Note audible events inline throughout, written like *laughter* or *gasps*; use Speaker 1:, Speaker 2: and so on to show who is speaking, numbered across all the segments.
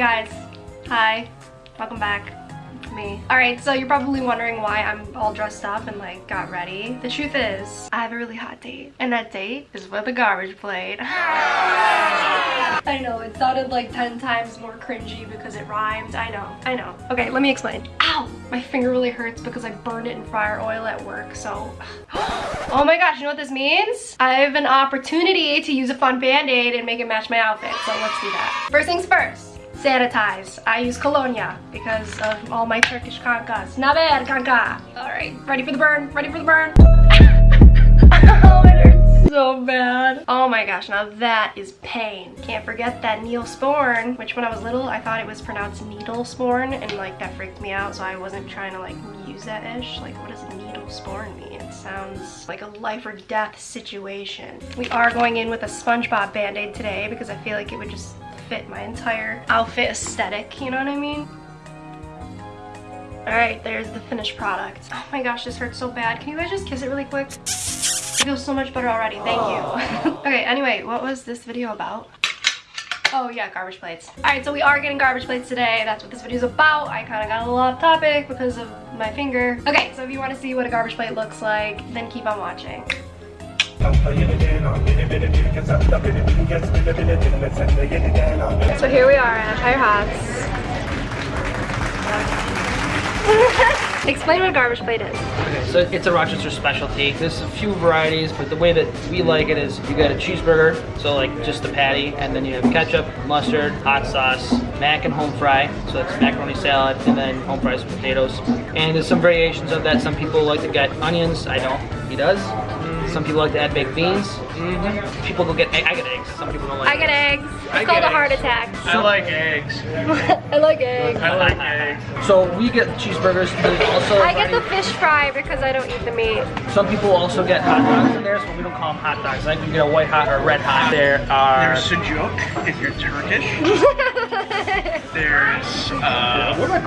Speaker 1: Hey guys, hi, welcome back, it's me. Alright, so you're probably wondering why I'm all dressed up and like got ready. The truth is, I have a really hot date, and that date is with a garbage plate. *laughs* I know, it sounded like 10 times more cringy because it rhymed. I know, I know. Okay, let me explain. Ow! My finger really hurts because I burned it in fryer oil at work, so... *gasps* oh my gosh, you know what this means? I have an opportunity to use a fun band-aid and make it match my outfit, so let's do that. First things first sanitize. I use Colonia because of all my Turkish kankas. bad, kanka! Alright, ready for the burn, ready for the burn. *laughs* oh, it hurts so bad. Oh my gosh, now that is pain. Can't forget that Neosporin, which when I was little, I thought it was pronounced needle sporn and like that freaked me out so I wasn't trying to like use that ish. Like what does needle sporn mean? It sounds like a life or death situation. We are going in with a SpongeBob band-aid today because I feel like it would just fit my entire outfit aesthetic, you know what I mean? Alright, there's the finished product. Oh my gosh, this hurts so bad. Can you guys just kiss it really quick? I feel so much better already, thank you. *laughs* okay, anyway, what was this video about? Oh yeah, garbage plates. Alright, so we are getting garbage plates today. That's what this video is about. I kind of got a little off topic because of my finger. Okay, so if you want to see what a garbage plate looks like, then keep on watching. So here we are at our house. *laughs* Explain what garbage plate is.
Speaker 2: Okay, so it's a Rochester specialty. There's a few varieties, but the way that we like it is you got a cheeseburger, so like just the patty, and then you have ketchup, mustard, hot sauce, mac and home fry, so that's macaroni salad, and then home fries with potatoes. And there's some variations of that. Some people like to get onions, I don't, he does. Some people like to add baked beans. Mm -hmm. People go get. I get eggs. Some people don't like. I get
Speaker 1: eggs. eggs. It's I called a eggs. heart attack. I like eggs. *laughs* I like eggs.
Speaker 2: I like eggs. So we get cheeseburgers. also, I
Speaker 1: get the fish fry because I don't eat the meat.
Speaker 2: Some people also get hot dogs in there, so we don't call them hot dogs. Like you get a white hot or red hot. Uh, there are. There's sujuk if you're Turkish. *laughs* *laughs* There's, uh... Where's my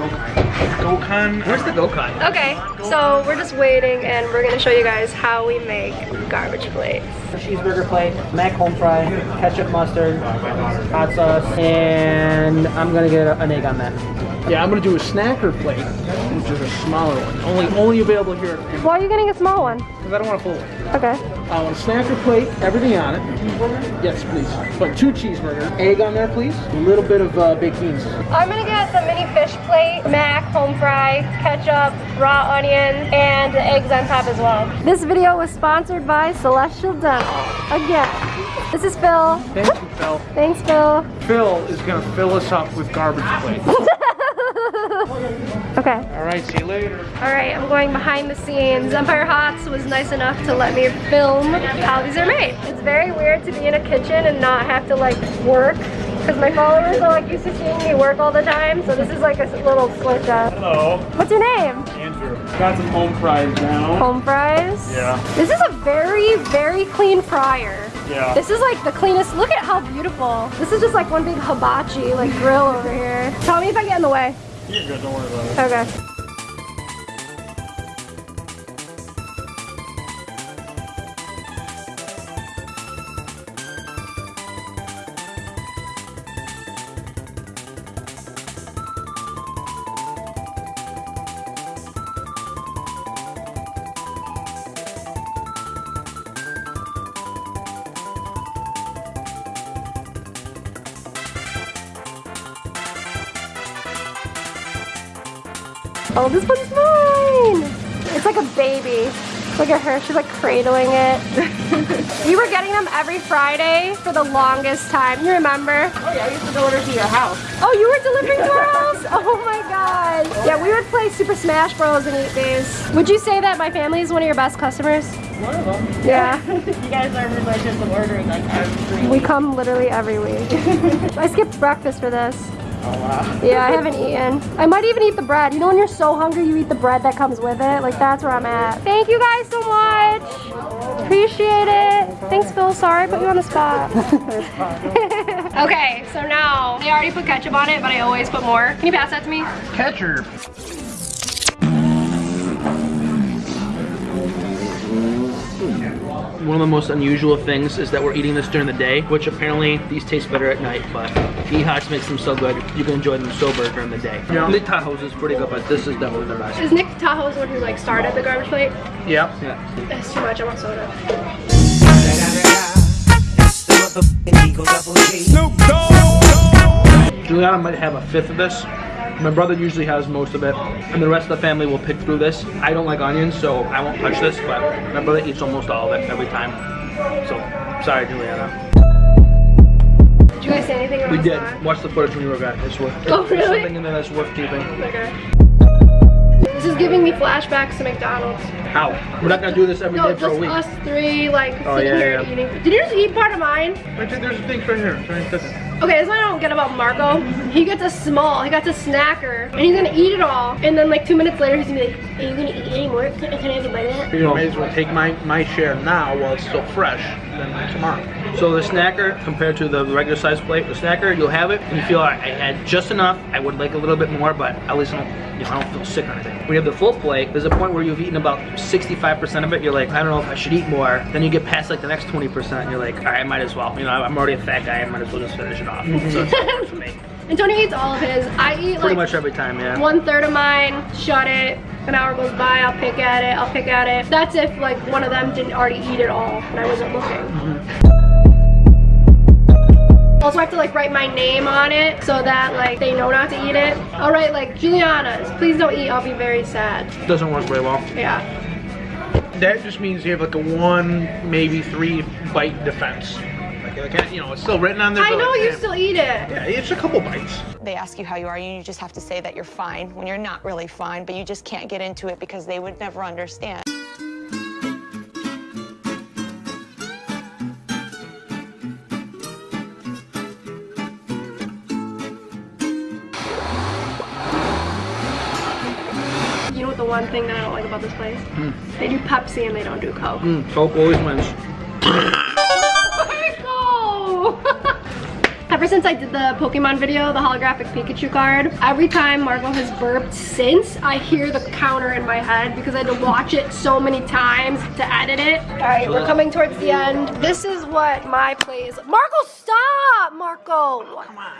Speaker 2: Gokhan? Where's the Gokhan?
Speaker 1: Okay, so we're just waiting and we're gonna show you guys how
Speaker 2: we make garbage plates. Cheeseburger plate, mac home fry, ketchup mustard, hot sauce, and I'm gonna get an egg on that. Yeah, I'm gonna do a snacker plate, which is a smaller one. Only only available here. Why are you getting a small one? Because I don't want a full one. Okay. I uh, want a snacker plate, everything on it. Yes, please. But two cheeseburgers, egg on there, please. A little bit of uh, baked beans.
Speaker 1: I'm gonna get the mini fish plate, mac, home fries, ketchup, raw onions, and the eggs on top as well. This video was sponsored by Celestial Dental. Again. This is Phil.
Speaker 2: Thank you, Phil.
Speaker 1: Thanks, Phil.
Speaker 2: Phil is gonna fill us up with garbage plates.
Speaker 1: *laughs* *laughs*
Speaker 2: Okay. All right, see you later.
Speaker 1: All right, I'm going behind the scenes. Empire Hots was nice enough to let me film how these are made. It's very weird to be in a kitchen and not have to like work because my followers are like used to seeing me work all the time. So this is like a little switch up. Hello. What's your name?
Speaker 2: Andrew. Got some home fries now. Home
Speaker 1: fries? Yeah. This is a very, very clean fryer. Yeah. This is like the cleanest. Look at how beautiful. This is just like one big hibachi like grill over here. Tell me if I get in the way. You're good, don't worry about it. Okay. Oh, this one's mine! It's like a baby. Look at her, she's like cradling it. *laughs* we were getting them every Friday for the longest time, you remember? Oh yeah, I used to deliver to your house. Oh, you were delivering to our house? *laughs* Oh my god. Yeah, we would play Super Smash Bros. and eat these. Would you say that my family is one of your best customers?
Speaker 2: One of them. Yeah. *laughs* you guys are religious just ordering like every We come
Speaker 1: literally every week. I skipped breakfast for this. Oh, wow. Yeah, I haven't eaten. I might even eat the bread. You know when you're so hungry, you eat the bread that comes with it? Like, that's where I'm at. Thank you guys so much. Appreciate it. Thanks, Phil. Sorry I put you on the spot. *laughs* *laughs* okay, so now, I already put ketchup on it, but I always put more. Can you pass that to me?
Speaker 2: Ketchup. One of the most unusual things is that we're eating this during the day, which apparently these taste better at night, but E-Hots makes them so good, you can enjoy them sober during the day. Yeah. Nick Tahou's is pretty good, but this is definitely the best. Is
Speaker 1: Nick Tahou's the one who like started the garbage plate?
Speaker 2: Yeah. yeah.
Speaker 1: That's too much, I want soda. Snoop
Speaker 2: Dogg! Juliana might have a fifth of this. My brother usually has most of it, and the rest of the family will pick through this. I don't like onions, so I won't touch this, but my brother eats almost all of it every time. So, sorry, Juliana. Did you guys
Speaker 1: say anything about We did.
Speaker 2: Watch the footage when you were back. It's worth it. Oh, really? There's something in there that's worth keeping.
Speaker 1: Okay. This is giving me flashbacks to McDonald's.
Speaker 2: How? We're not gonna do this every no, day for a week. No, just
Speaker 1: us three, like, oh, sitting yeah, here yeah. eating. Did you just eat part of mine?
Speaker 2: I think there's a thing right here. Try and touch it.
Speaker 1: Okay, that's what I don't get about Marco. He gets a small, he got a snacker, and he's gonna eat it all. And then like two minutes later, he's gonna be like, are you gonna eat any more? Can, can I have a bite of that? You may as well
Speaker 2: take my, my share now while it's still fresh than tomorrow. So the snacker, compared to the regular size plate, the snacker, you'll have it and you feel like I had just enough. I would like a little bit more, but at least I don't, you know, I don't feel sick or anything. When you have the full plate, there's a point where you've eaten about 65% of it. You're like, I don't know if I should eat more. Then you get past like the next 20% and you're like, all right, I might as well. You know, I'm already a fat guy. I might as well just finish it off. Mm -hmm. so it's
Speaker 1: *laughs* Antonio eats all of his. I eat like Pretty much
Speaker 2: every time, yeah. One
Speaker 1: third of mine, shut it. An hour goes by, I'll pick at it, I'll pick at it. That's if like one of them didn't already eat it all and I wasn't looking. Mm -hmm. Also, I have to like write my name on it so that like they know not to eat it. I'll write like Juliana's. Please don't eat. I'll be very sad.
Speaker 2: Doesn't work very well. Yeah. That just means you have like a one, maybe three bite defense. Like, you know, it's still written on there. I know like, you still eat it.
Speaker 1: Yeah, it's a couple bites. They ask you how you are, and you just have to say that you're fine when you're not really fine, but you just can't get into it because they would never understand. one thing that I don't like about this place. Mm. They do Pepsi and they don't do Coke.
Speaker 2: Mm. Coke always wins. *laughs*
Speaker 1: Ever since I did the Pokemon video, the holographic Pikachu card, every time Marco has burped since, I hear the counter in my head because I had to watch it so many times to edit it. All right, we're coming towards the end. This is what my place. Marco, stop, Marco. Come on.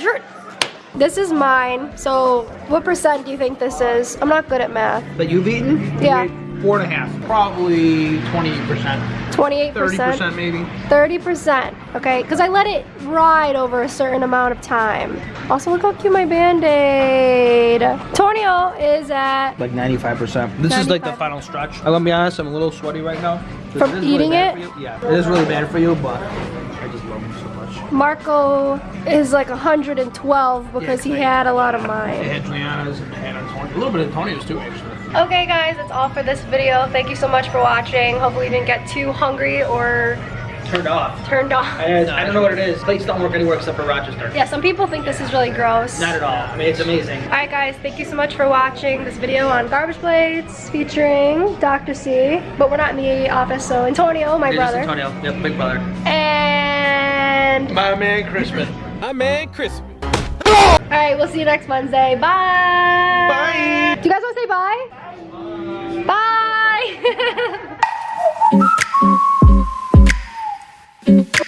Speaker 1: You're this is mine. So what percent do you think this is? I'm not good at math.
Speaker 2: That you've eaten? Yeah. four and a half. Probably 28%.
Speaker 1: 28%? 30% maybe. 30%. Okay, because I let it ride over a certain amount of time. Also, look how cute my Band-Aid. Tornio is at...
Speaker 2: Like 95%. This 95. is like the final stretch. I'm going to be honest, I'm a little sweaty right now. From eating really it? Yeah, it is really bad for you, but
Speaker 1: Marco is like 112 because yeah, he had a lot of mine. They
Speaker 2: had Juliana's and they had Antonio. A little bit of Antonio's too, actually.
Speaker 1: Okay, guys, that's all for this video. Thank you so much for watching. Hopefully you didn't get too hungry or... Turned off. Turned off. I, I
Speaker 2: don't know what it is. Plates don't work anywhere except for Rochester.
Speaker 1: Yeah, some people think this is really gross. Not at all. I
Speaker 2: mean, it's amazing. All
Speaker 1: right, guys, thank you so much for watching this video on Garbage Plates featuring Dr. C. But we're not in the office, so Antonio, my it brother.
Speaker 2: Antonio, yep, big brother.
Speaker 1: And
Speaker 2: friend. My man Crispin. My man Crispin.
Speaker 1: All right, we'll see you next Wednesday. Bye. Bye. Do you guys want to say bye? Bye. bye. *laughs*